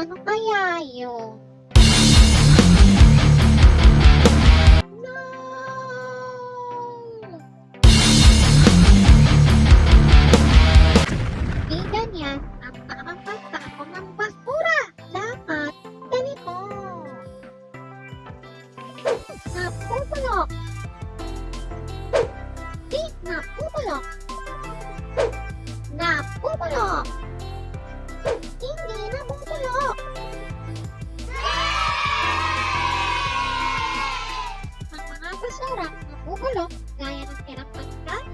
Ano kaya yun? No! Di ganyan ang tamang pagtapon ng basura. Dapat ganito. Napupulok. Di. Napupulok. Basura napupulok gaya ng tirang pagkain,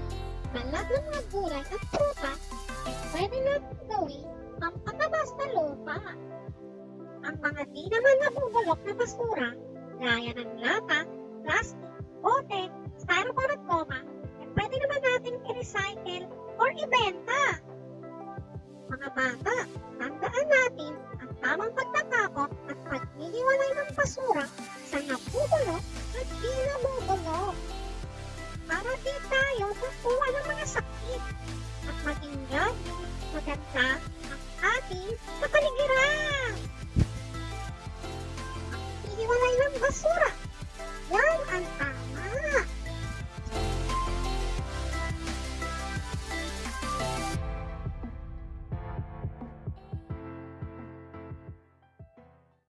balat ng mga gulay at prutas ay pwede natin gawin ang patabas na lupa. Ang mga di naman nabubulok na basura gaya ng lata, plastic, bote, styrofoam at goma ay pwede naman natin i-recycle or ibenta. Mga bata, tandaan natin ang tamang pagtatapon at paghihiwalay ng basura maganda ang ating kapaligiran. Iiwalay ng basura.